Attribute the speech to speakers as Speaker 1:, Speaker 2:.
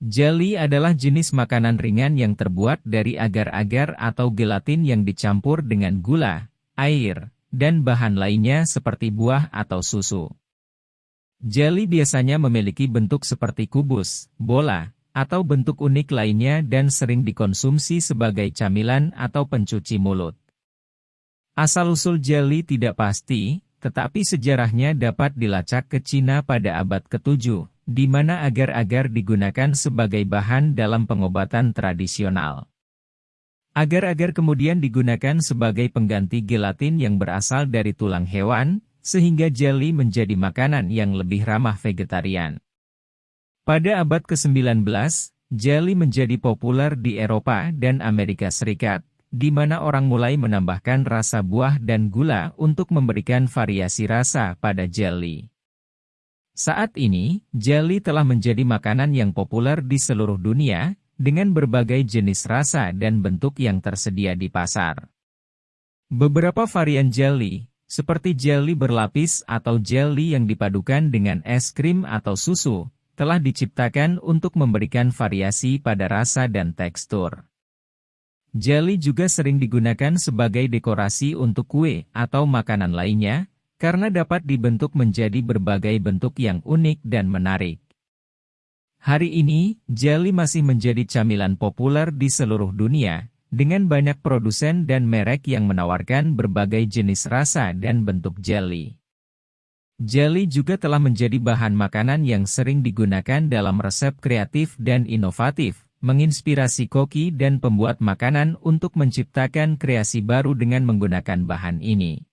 Speaker 1: Jelly adalah jenis makanan ringan yang terbuat dari agar-agar atau gelatin yang dicampur dengan gula, air, dan bahan lainnya seperti buah atau susu. Jelly biasanya memiliki bentuk seperti kubus, bola, atau bentuk unik lainnya dan sering dikonsumsi sebagai camilan atau pencuci mulut. Asal-usul jelly tidak pasti, tetapi sejarahnya dapat dilacak ke Cina pada abad ke-7 di mana agar-agar digunakan sebagai bahan dalam pengobatan tradisional. Agar-agar kemudian digunakan sebagai pengganti gelatin yang berasal dari tulang hewan, sehingga jelly menjadi makanan yang lebih ramah vegetarian. Pada abad ke-19, jelly menjadi populer di Eropa dan Amerika Serikat, di mana orang mulai menambahkan rasa buah dan gula untuk memberikan variasi rasa pada jelly. Saat ini, jelly telah menjadi makanan yang populer di seluruh dunia, dengan berbagai jenis rasa dan bentuk yang tersedia di pasar. Beberapa varian jelly, seperti jelly berlapis atau jelly yang dipadukan dengan es krim atau susu, telah diciptakan untuk memberikan variasi pada rasa dan tekstur. Jelly juga sering digunakan sebagai dekorasi untuk kue atau makanan lainnya, karena dapat dibentuk menjadi berbagai bentuk yang unik dan menarik. Hari ini, jelly masih menjadi camilan populer di seluruh dunia, dengan banyak produsen dan merek yang menawarkan berbagai jenis rasa dan bentuk jelly. Jelly juga telah menjadi bahan makanan yang sering digunakan dalam resep kreatif dan inovatif, menginspirasi koki dan pembuat makanan untuk menciptakan kreasi baru dengan menggunakan bahan ini.